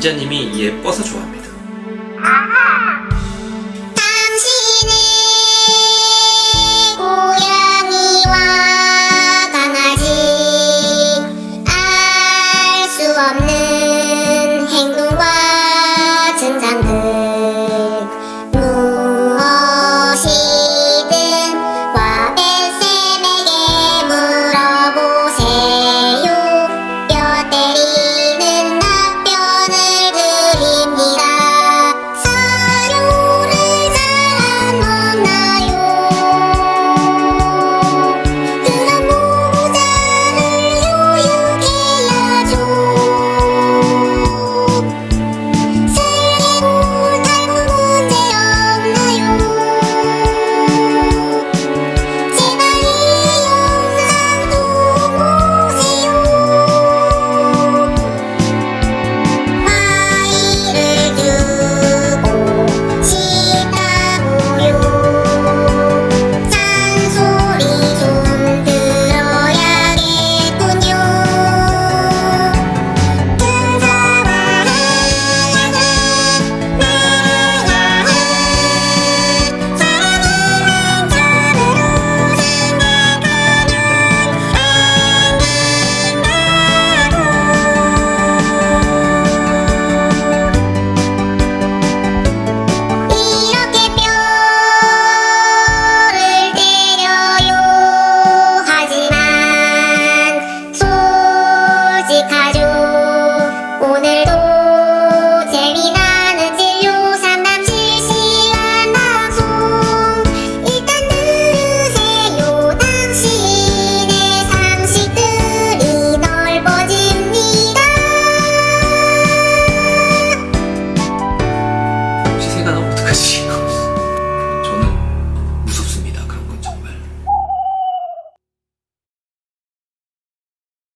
기자님이 예뻐서 좋아합니다. 不起